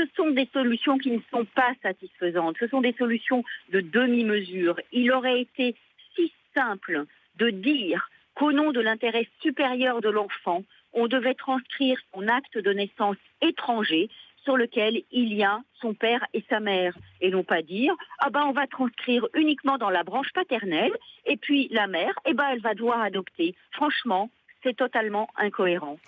ce sont des solutions qui ne sont pas satisfaisantes. Ce sont des solutions de demi-mesure. Il aurait été si simple de dire qu'au nom de l'intérêt supérieur de l'enfant, on devait transcrire son acte de naissance étranger sur lequel il y a son père et sa mère et non pas dire ah ben on va transcrire uniquement dans la branche paternelle et puis la mère eh ben elle va devoir adopter. Franchement, c'est totalement incohérent.